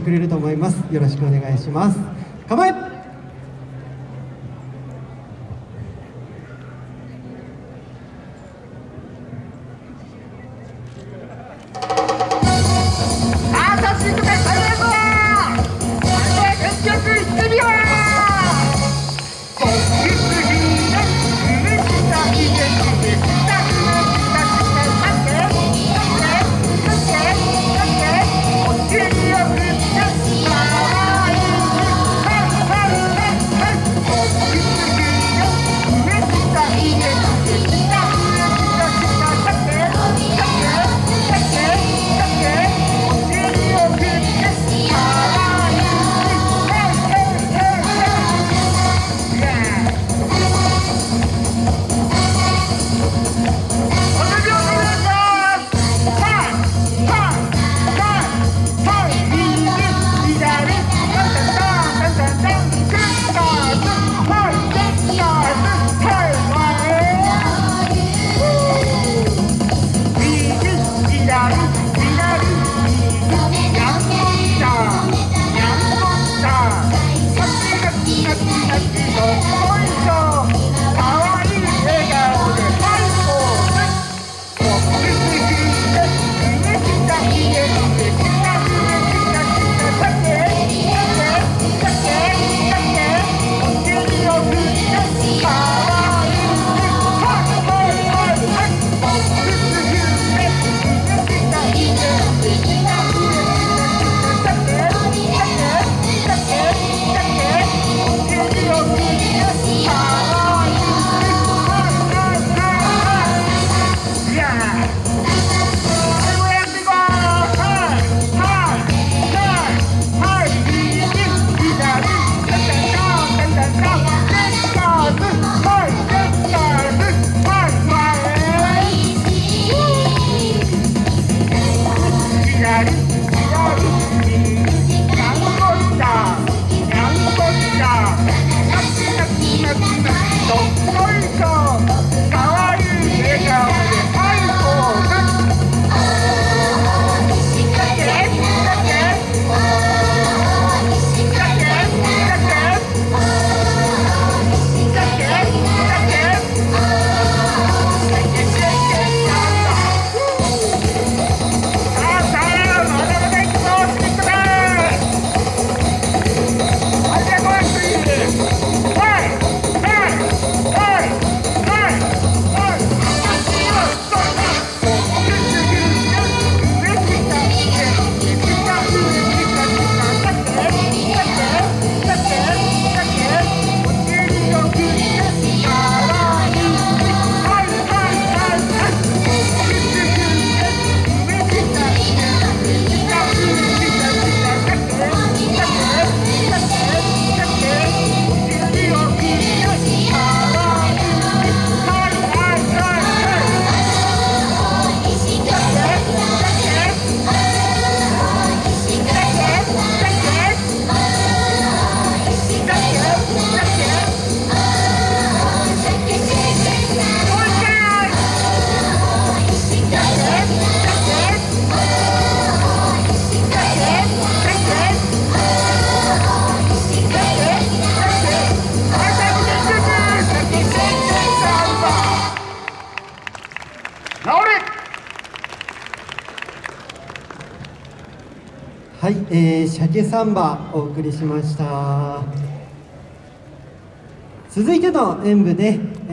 ってくれると思います。よろしくお願いします。構え。はい、えー、鮭サンバお送りしました。続いての演舞で